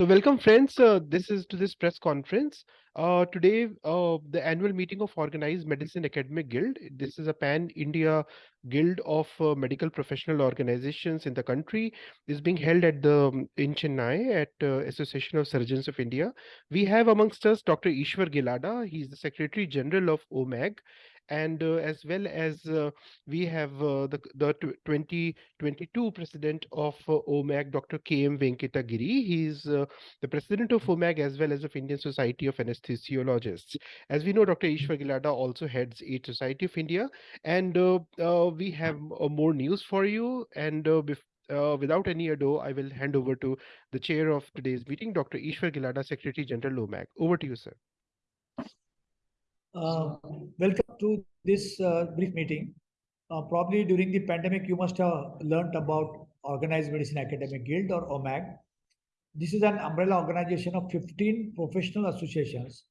So welcome friends, uh, this is to this press conference. Uh, today, uh, the annual meeting of Organized Medicine Academic Guild. This is a pan-India guild of uh, medical professional organizations in the country. is being held at the um, in Chennai at uh, Association of Surgeons of India. We have amongst us Dr. Ishwar Gilada. He is the Secretary General of OMAG and uh, as well as uh, we have uh, the, the 2022 president of OMAG, Dr. K.M. Venkatagiri. He's the president of OMAG as well as of Indian Society of Anesthesiologists. As we know, Dr. Ishwar Gilada also heads AIDS Society of India. And we have more news for you. And uh, without any ado, I will hand over to the chair of today's meeting, Dr. Ishwar Gilada, Secretary General OMAG. Over to you, sir. Uh, welcome to this uh, brief meeting. Uh, probably during the pandemic, you must have learned about Organized Medicine Academic Guild or OMAG. This is an umbrella organization of 15 professional associations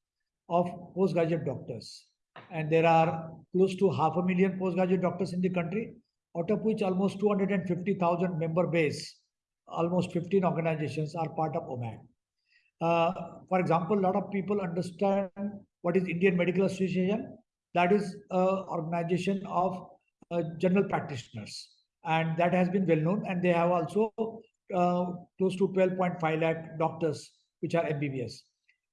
of postgraduate doctors. And there are close to half a million postgraduate doctors in the country, out of which almost 250,000 member base, almost 15 organizations are part of OMAG. Uh, for example, a lot of people understand what is Indian Medical Association. That is an organization of uh, general practitioners. And that has been well known. And they have also uh, close to 12.5 lakh doctors, which are MBBS.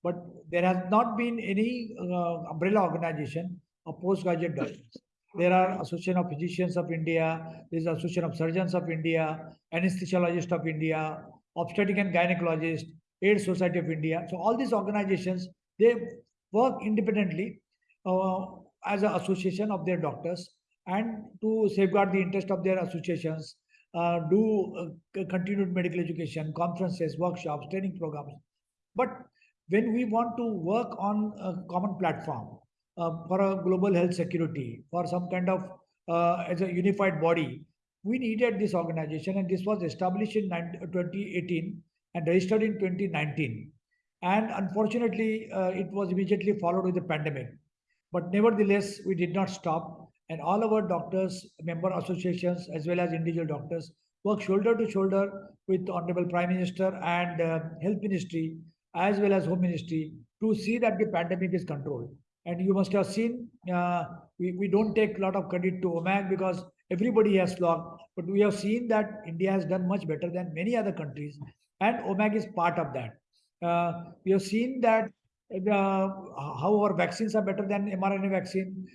But there has not been any uh, umbrella organization of postgraduate doctors. There are Association of Physicians of India, there is Association of Surgeons of India, Anesthesiologists of India, Obstetric and Gynecologist, AIDS Society of India. So all these organizations, they work independently uh, as an association of their doctors and to safeguard the interest of their associations, uh, do uh, continued medical education, conferences, workshops, training programs. But when we want to work on a common platform uh, for a global health security, for some kind of uh, as a unified body, we needed this organization and this was established in 2018 and registered in 2019. And unfortunately, uh, it was immediately followed with the pandemic. But nevertheless, we did not stop. And all our doctors, member associations, as well as individual doctors, work shoulder to shoulder with Honorable Prime Minister and uh, Health Ministry, as well as Home Ministry, to see that the pandemic is controlled. And you must have seen, uh, we, we don't take a lot of credit to OMAG because everybody has logged, but we have seen that India has done much better than many other countries. And OMAG is part of that. Uh, we have seen that uh, how our vaccines are better than mRNA vaccine.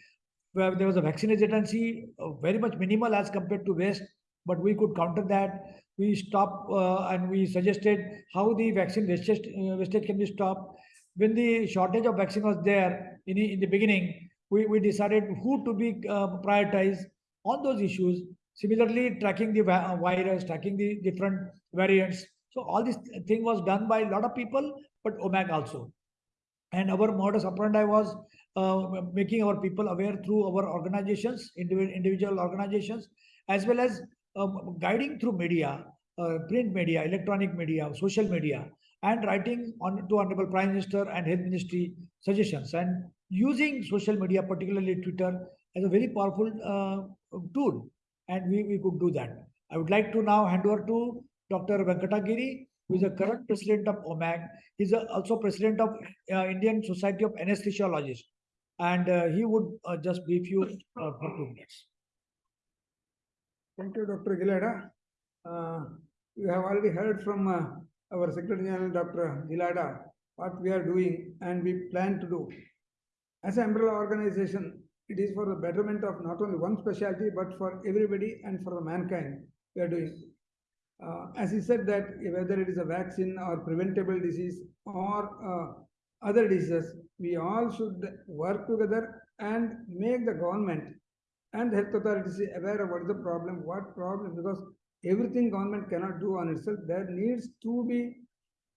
Where there was a vaccine hesitancy, uh, very much minimal as compared to West, but we could counter that. We stopped uh, and we suggested how the vaccine wastage, uh, wastage can be stopped. When the shortage of vaccine was there in, in the beginning, we, we decided who to be uh, prioritized on those issues. Similarly, tracking the virus, tracking the different variants, so all this thing was done by a lot of people, but OMAG also. And our modus operandi was uh, making our people aware through our organizations, individual organizations, as well as um, guiding through media, uh, print media, electronic media, social media, and writing on to Honorable Prime Minister and Health Ministry suggestions, and using social media, particularly Twitter, as a very powerful uh, tool. And we, we could do that. I would like to now hand over to Dr. Venkatagiri, who is the current president of OMAG. He's also president of uh, Indian Society of Anesthesiologists. And uh, he would uh, just brief you uh, for two minutes. Thank you, Dr. Gilada. Uh, you have already heard from uh, our Secretary General, Dr. Gilada, what we are doing and we plan to do. As an umbrella organization, it is for the betterment of not only one specialty, but for everybody and for the mankind we are doing uh, as he said that whether it is a vaccine or preventable disease or uh, other diseases, we all should work together and make the government and health authorities aware of what is the problem, what problem, because everything government cannot do on itself. There needs to be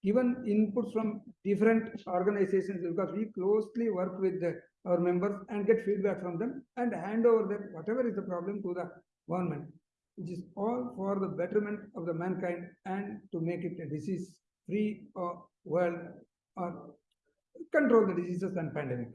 given inputs from different organizations because we closely work with the, our members and get feedback from them and hand over that whatever is the problem to the government which is all for the betterment of the mankind and to make it a disease-free world or control the diseases and pandemic.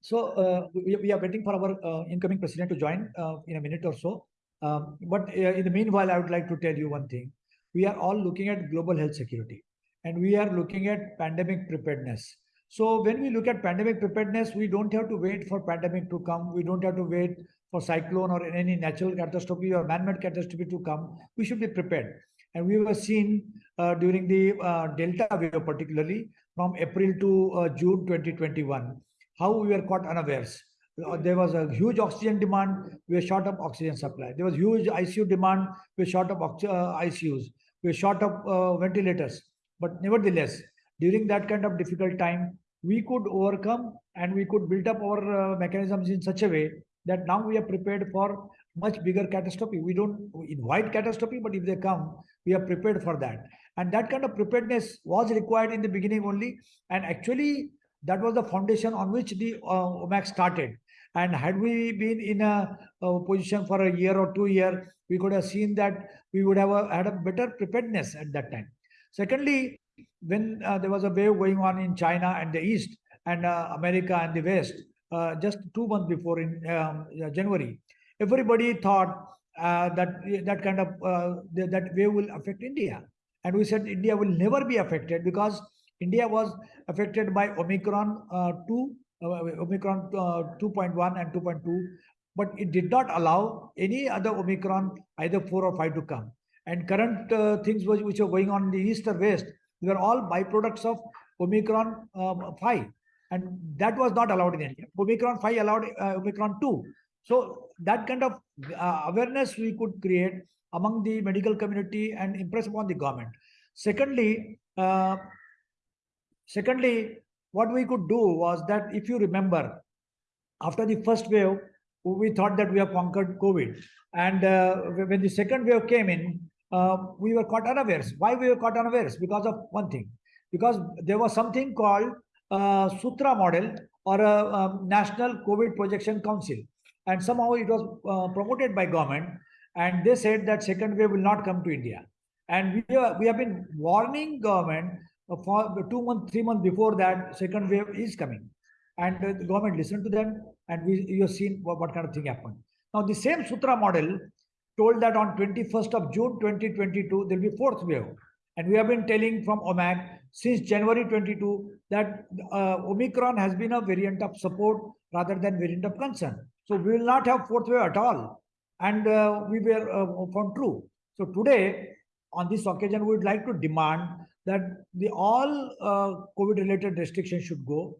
So uh, we, we are waiting for our uh, incoming president to join uh, in a minute or so. Um, but uh, in the meanwhile, I would like to tell you one thing. We are all looking at global health security and we are looking at pandemic preparedness. So when we look at pandemic preparedness, we don't have to wait for pandemic to come. We don't have to wait for cyclone or any natural catastrophe or man-made catastrophe to come. We should be prepared. And we were seen uh, during the uh, Delta wave, particularly from April to uh, June 2021, how we were caught unawares. Uh, there was a huge oxygen demand, we were short of oxygen supply. There was huge ICU demand, we were short of uh, ICUs, we were short of uh, ventilators. But nevertheless, during that kind of difficult time, we could overcome and we could build up our uh, mechanisms in such a way that now we are prepared for much bigger catastrophe. We don't invite catastrophe, but if they come, we are prepared for that. And that kind of preparedness was required in the beginning only. And actually, that was the foundation on which the uh, OMAG started. And had we been in a, a position for a year or two year, we could have seen that we would have a, had a better preparedness at that time. Secondly, when uh, there was a wave going on in China and the East and uh, America and the West, uh, just two months before in um, uh, January, everybody thought uh, that that kind of uh, th- that wave will affect India, and we said India will never be affected because India was affected by Omicron uh, two, uh, Omicron uh, 2.1 and 2.2, but it did not allow any other Omicron either four or five to come. And current things which, which are going on in the east or west, they are all byproducts of Omicron um, 5 and that was not allowed in India. Omicron 5 allowed uh, Omicron 2. So that kind of uh, awareness we could create among the medical community and impress upon the government. Secondly, uh, secondly, what we could do was that if you remember, after the first wave, we thought that we have conquered COVID, and uh, when the second wave came in, uh, we were caught unawares. Why we were caught unawares? Because of one thing, because there was something called Sutra model or a, um, National COVID Projection Council, and somehow it was uh, promoted by government, and they said that second wave will not come to India, and we we have been warning government for two months, three months before that second wave is coming, and the government listened to them, and we you have seen what, what kind of thing happened. Now the same Sutra model told that on 21st of June 2022 there will be fourth wave. And we have been telling from OMAG since January 22 that uh, Omicron has been a variant of support rather than variant of concern. So we will not have fourth wave at all. And uh, we were uh, found true. So today, on this occasion, we would like to demand that the all uh, COVID related restrictions should go.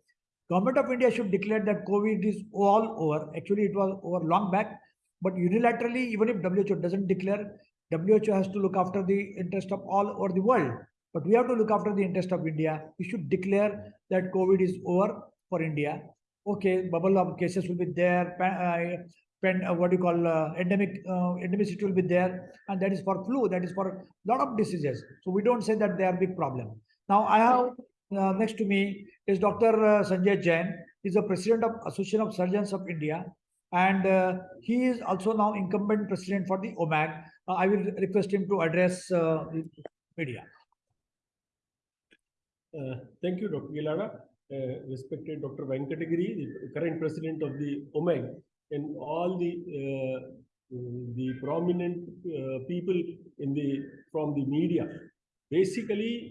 Government of India should declare that COVID is all over. Actually, it was over long back, but unilaterally, even if WHO doesn't declare, WHO has to look after the interest of all over the world. But we have to look after the interest of India. We should declare that COVID is over for India. Okay, bubble of cases will be there. uh, uh, what do you call uh, endemic uh, endemicity will be there, and that is for flu. That is for a lot of diseases. So we don't say that they are big problem. Now I have uh, next to me is Dr. Uh, Sanjay Jain. He's the president of Association of Surgeons of India, and uh, he is also now incumbent president for the OMAG. Uh, I will request him to address uh, the media. Uh, Thank you, Dr. Gilada. Uh, Respected Dr. Venkatagiri, the current president of the OMAG, and all the uh, the prominent people in the from the media. Basically,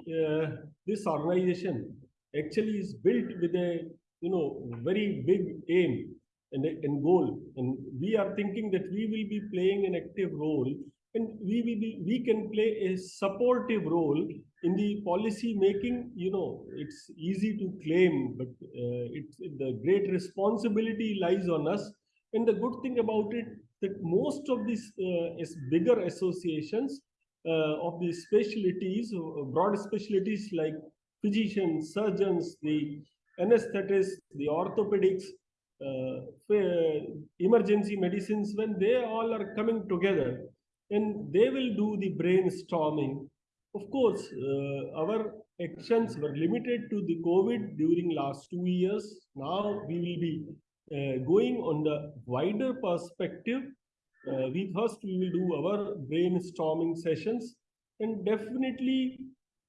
this organization actually is built with a you know very big aim and, and goal, and we are thinking that we will be playing an active role, and we will be we can play a supportive role in the policy making, you know, it's easy to claim, but uh, it's the great responsibility lies on us. And the good thing about it that most of these uh, bigger associations uh, of the specialties, broad specialties like physicians, surgeons, the anesthetists, the orthopedics, emergency medicines, when they all are coming together, and they will do the brainstorming of course, uh, our actions were limited to the COVID during last two years. Now we will be uh, going on the wider perspective. Uh, we first we will do our brainstorming sessions, and definitely,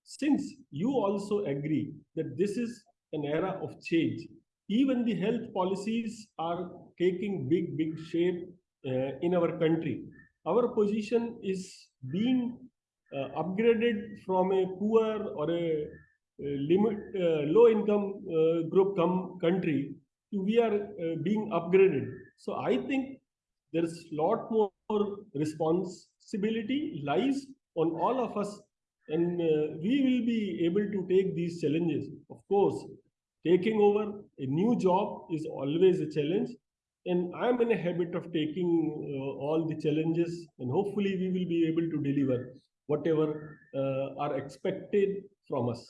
since you also agree that this is an era of change, even the health policies are taking big, big shape uh, in our country. our position is being uh, upgraded from a poor or a, limit uh, low income uh, group come country to we are uh, being upgraded. So I think there's lot more responsibility lies on all of us and uh, we will be able to take these challenges. Of course, taking over. A new job is always a challenge. And i'm in a habit of taking uh, all the challenges and hopefully we will be able to deliver whatever uh, are expected from us.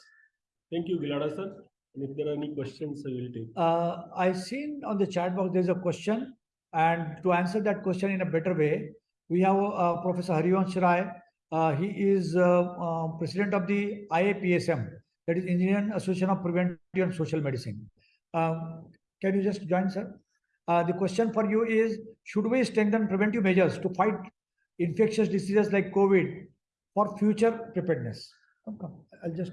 Thank you gilada sir. And if there are any questions i will take. Uh, I seen on the chat box, there's a question. And to answer that question in a better way, we have uh, Professor Harivansh Rai. Uh, he is uh, president of the IAPSM, that is Indian Association of Preventive and Social Medicine. Um, can you just join, sir? Uh, the question for you is, should we strengthen preventive measures to fight infectious diseases like COVID for future preparedness? Come, come. I'll just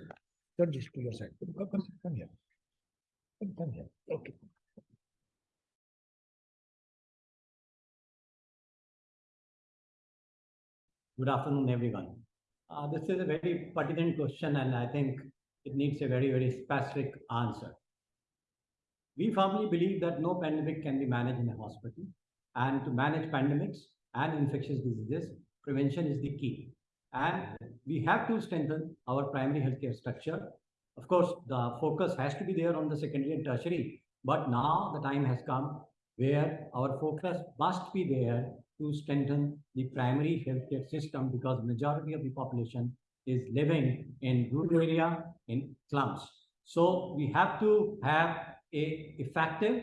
turn this to your side. Come, come, come here. Come, come here. Okay. Good afternoon, everyone. Uh, this is a very pertinent question, and I think it needs a very, very specific answer. We firmly believe that no pandemic can be managed in a hospital, and to manage pandemics and infectious diseases, prevention is the key. And we have to strengthen our primary healthcare structure. Of course, the focus has to be there on the secondary and tertiary, but now the time has come where our focus must be there to strengthen the primary healthcare system because majority of the population is living in rural area in slums. So we have to have a effective,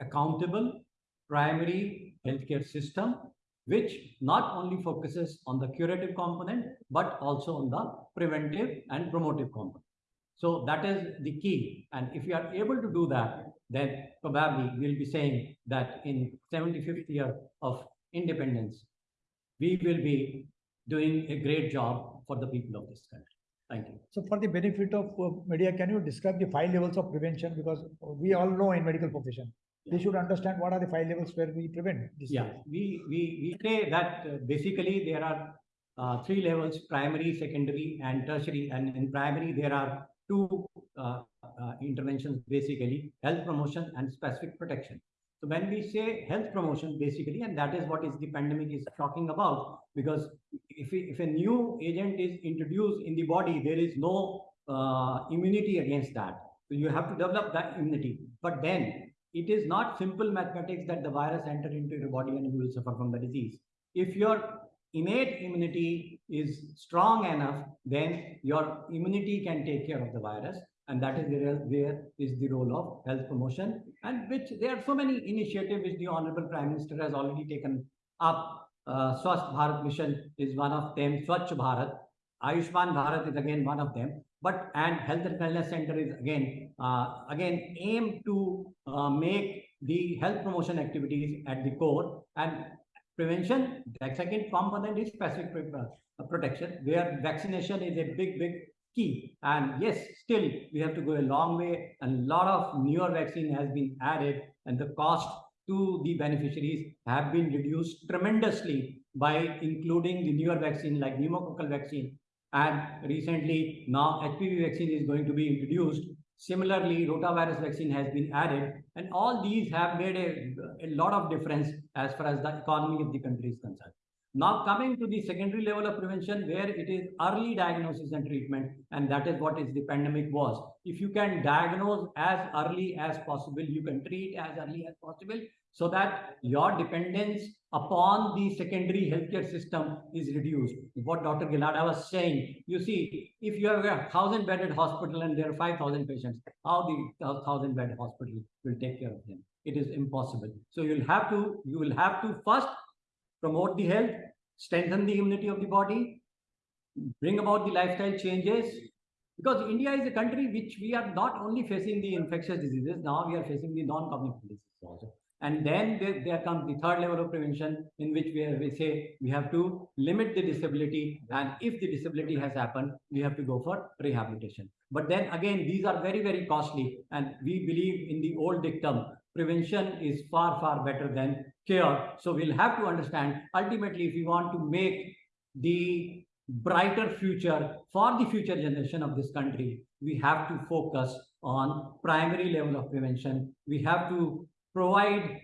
accountable primary healthcare system which not only focuses on the curative component but also on the preventive and promotive component. So that is the key. And if we are able to do that, then probably we'll be saying that in 75th year of independence, we will be doing a great job for the people of this country. Thank you. So for the benefit of uh, media, can you describe the five levels of prevention? Because we all know in medical profession, they should understand what are the five levels where we prevent this. Yeah, we, we, we say that uh, basically there are uh, three levels, primary, secondary and tertiary. And in primary, there are two uh, uh, interventions, basically health promotion and specific protection. So when we say health promotion, basically, and that is what is the pandemic is talking about, because if, if a new agent is introduced in the body, there is no uh, immunity against that. So you have to develop that immunity. But then it is not simple mathematics that the virus enter into your body and you will suffer from the disease. If your innate immunity is strong enough, then your immunity can take care of the virus. And that is where, where is the role of health promotion and which there are so many initiatives which the Honorable Prime Minister has already taken up. Uh, Swasth Bharat Mission is one of them, Swachh Bharat, Ayushman Bharat is again one of them. But and Health and Wellness Center is again uh, again aim to uh, make the health promotion activities at the core and prevention. The second component is specific uh, protection, where vaccination is a big, big key. And yes, still we have to go a long way. And a lot of newer vaccine has been added, and the cost to the beneficiaries have been reduced tremendously by including the newer vaccine like pneumococcal vaccine. And recently, now HPV vaccine is going to be introduced. Similarly, rotavirus vaccine has been added, and all these have made a, a lot of difference as far as the economy of the country is concerned. Now coming to the secondary level of prevention where it is early diagnosis and treatment and that is what is the pandemic was. If you can diagnose as early as possible, you can treat as early as possible so that your dependence upon the secondary healthcare system is reduced. What Dr. Gilada was saying, you see, if you have a thousand bedded hospital and there are 5,000 patients, how the thousand bed hospital will take care of them? It is impossible. So you'll have to, you will have to first promote the health, strengthen the immunity of the body, bring about the lifestyle changes. Because India is a country which we are not only facing the infectious diseases, now we are facing the non-communicable diseases also. And then there, there comes the third level of prevention in which we, are- we say we have to limit the disability. And if the disability has happened, we have to go for rehabilitation. But then again, these are very, very costly. And we believe in the old dictum prevention is far, far better than cure. So we'll have to understand ultimately if we want to make the brighter future for the future generation of this country, we have to focus on primary level of prevention. We have to provide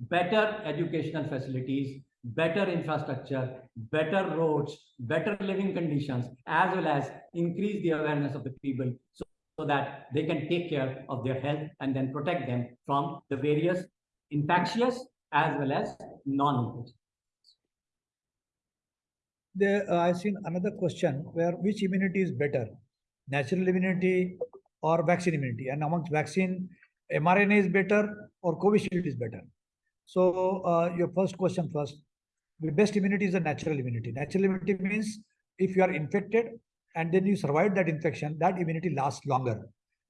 better educational facilities, better infrastructure, better roads, better living conditions, as well as increase the awareness of the people so, so that they can take care of their health and then protect them from the various infectious as well as non-infectious. Uh, I've seen another question where which immunity is better, natural immunity or vaccine immunity? And amongst vaccine, mRNA is better or Covishield is better? So uh, your first question first. The best immunity is the natural immunity. Natural immunity means if you are infected and then you survive that infection, that immunity lasts longer.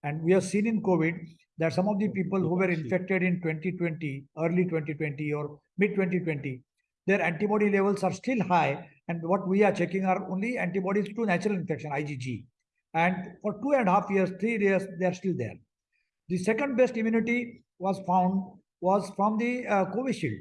And we have seen in COVID that some of the people who were infected in 2020, early 2020 or mid 2020, their antibody levels are still high. And what we are checking are only antibodies to natural infection, IgG. And for two and a half years, three years, they are still there. The second best immunity was found was from the uh, Covishield.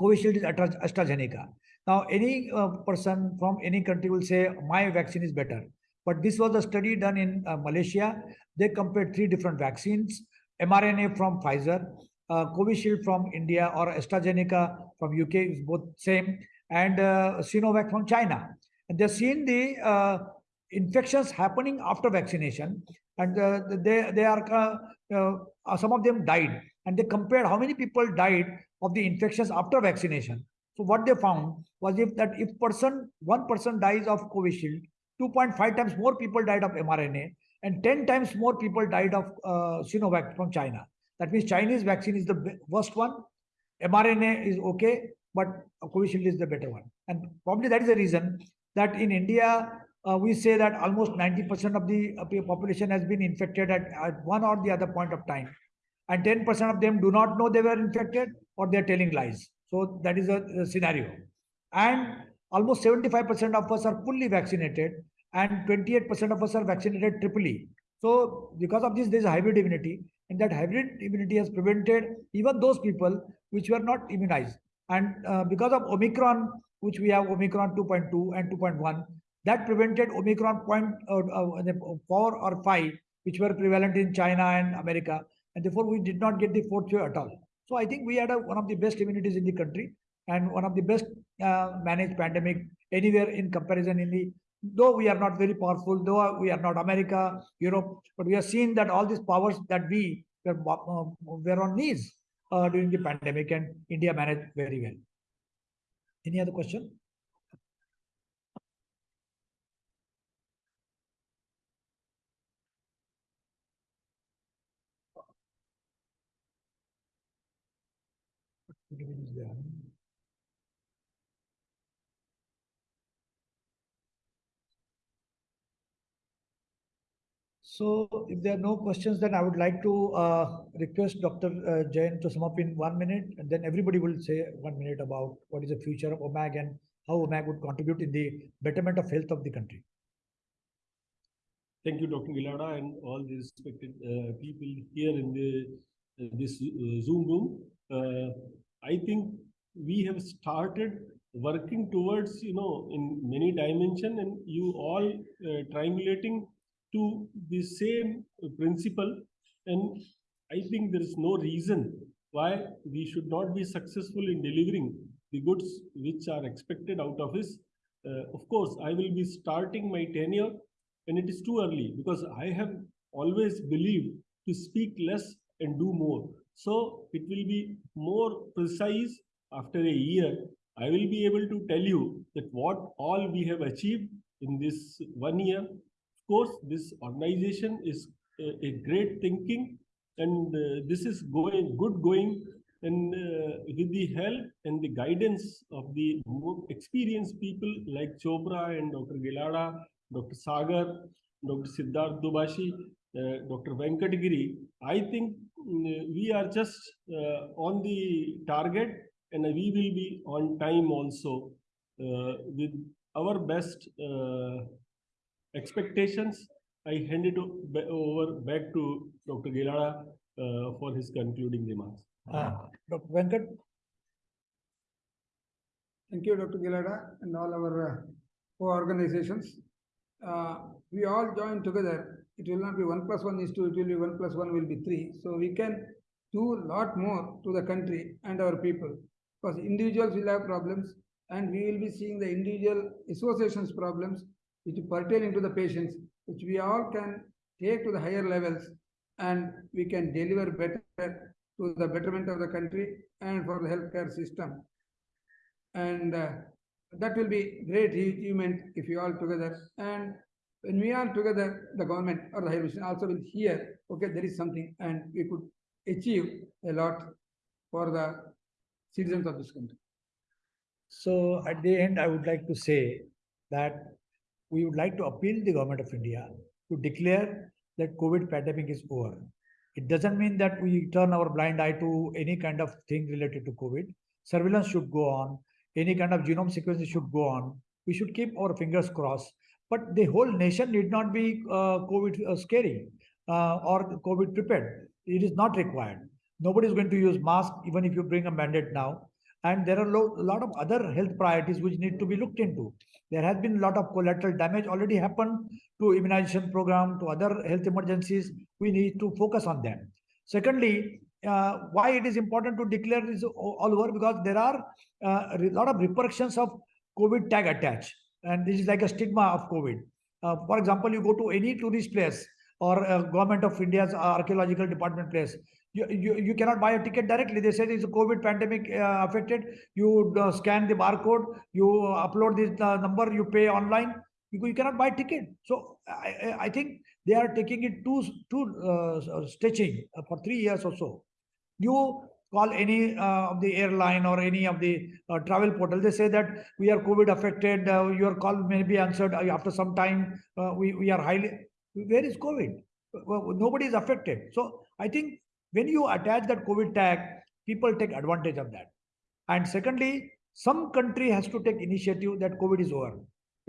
Covishield is Astra- AstraZeneca. Now, any uh, person from any country will say, my vaccine is better. But this was a study done in uh, Malaysia. They compared three different vaccines, mRNA from Pfizer, uh, Covishield from India or AstraZeneca from UK is both same, and uh, Sinovac from China. And they've seen the uh, infections happening after vaccination, and uh, they they are uh, uh, some of them died, and they compared how many people died of the infections after vaccination. So what they found was if that if person one person dies of Covishield, 2.5 times more people died of mRNA, and 10 times more people died of uh, Sinovac from China. That means Chinese vaccine is the worst one. mRNA is okay, but Covishield is the better one. And probably that is the reason that in India, uh, we say that almost 90% of the uh, population has been infected at, at one or the other point of time. And 10% of them do not know they were infected or they're telling lies. So that is a, a scenario. And almost 75% of us are fully vaccinated and 28% of us are vaccinated triply. So because of this, there's a hybrid immunity and that hybrid immunity has prevented even those people which were not immunized. And uh, because of Omicron, which we have Omicron 2.2 and 2.1, that prevented Omicron point, uh, uh, four or five, which were prevalent in China and America. And therefore, we did not get the fourth wave at all. So I think we had a, one of the best immunities in the country and one of the best uh, managed pandemic anywhere in comparison in the though we are not very powerful, though we are not America, Europe, but we have seen that all these powers that we were, uh, were on knees uh, during the pandemic and India managed very well. Any other question? So if there are no questions, then I would like to uh, request Dr. Uh, Jain to sum up in one minute, and then everybody will say one minute about what is the future of OMAG and how OMAG would contribute in the betterment of health of the country. Thank you, Dr. Gilada, and all the respected uh, people here in the uh, this uh, Zoom room. I think we have started working towards, you know, in many dimension, and you all uh, triangulating to the same principle. And I think there is no reason why we should not be successful in delivering the goods which are expected out of us. Uh, of course, I will be starting my tenure and it is too early because I have always believed to speak less and do more. So it will be more precise after a year. I will be able to tell you that what all we have achieved in this one year. Of course, this organization is a, a great thinking and uh, this is going good going and uh, with the help and the guidance of the more experienced people like Chopra and Dr. Gilada, Dr. Sagar, Dr. Siddharth Dubashi, uh, Dr. Venkatagiri, I think we are just uh, on the target and we will be on time also uh, with our best uh, expectations. I hand it over back to Dr. Gilada uh, for his concluding remarks. Uh, Dr. Venkat, Thank you, Dr. Gilada, and all our uh, co-organizations. Uh, we all join together. It will not be one plus one is two, it will be one plus one will be three. So we can do a lot more to the country and our people. Because individuals will have problems and we will be seeing the individual associations problems which pertain to the patients, which we all can take to the higher levels and we can deliver better to the betterment of the country and for the healthcare system. And uh, that will be great achievement if you all together. And when we are together, the government or the higher mission also will hear, okay, there is something and we could achieve a lot for the citizens of this country. so at the end, I would like to say that we would like to appeal the government of India to declare that COVID pandemic is over. It doesn't mean that we turn our blind eye to any kind of thing related to COVID. Surveillance should go on. Any kind of genome sequencing should go on. We should keep our fingers crossed. But the whole nation need not be uh, COVID uh, scary uh, or COVID prepared. It is not required. Nobody is going to use mask even if you bring a mandate now. And there are a lot of other health priorities which need to be looked into. There has been a lot of collateral damage already happened to immunization program, to other health emergencies. We need to focus on them. Secondly, uh, why it is important to declare this all over because there are uh, a lot of repercussions of COVID tag attached, and this is like a stigma of COVID. Uh, for example, you go to any tourist place or uh, government of India's archaeological department place, you, you, you cannot buy a ticket directly. They say it's a COVID pandemic uh, affected. You uh, scan the barcode, you upload this uh, number, you pay online. You, you cannot buy ticket. So I, I- think they are taking it too too uh, stitching uh, for three years or so. You call any uh, of the airline or any of the uh, travel portal, they say that we are COVID affected. Uh, your call may be answered uh, after some time. Uh, we we are highly. Where is COVID? Well, nobody is affected. So I think when you attach that COVID tag, people take advantage of that. And secondly, some country has to take initiative that COVID is over.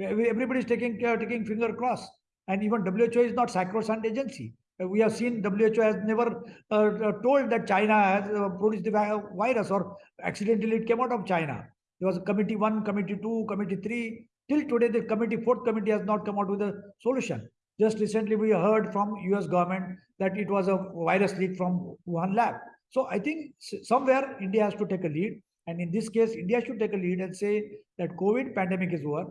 Everybody is taking care, taking finger cross. And even WHO is not sacrosanct agency. Uh, We have seen WHO has never uh, uh, told that China has uh, produced the virus or accidentally it came out of China. There was a committee one, committee two, committee three. Till today, the committee, fourth committee has not come out with a solution. Just recently, we heard from US government that it was a virus leak from Wuhan lab. So I think somewhere India has to take a lead. And in this case, India should take a lead and say that COVID pandemic is over.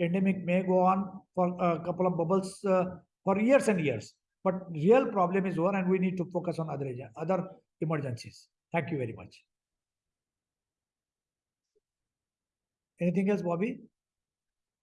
Endemic may go on for a couple of bubbles uh, for years and years. But real problem is over and we need to focus on other, other emergencies. Thank you very much. Anything else, Bobby?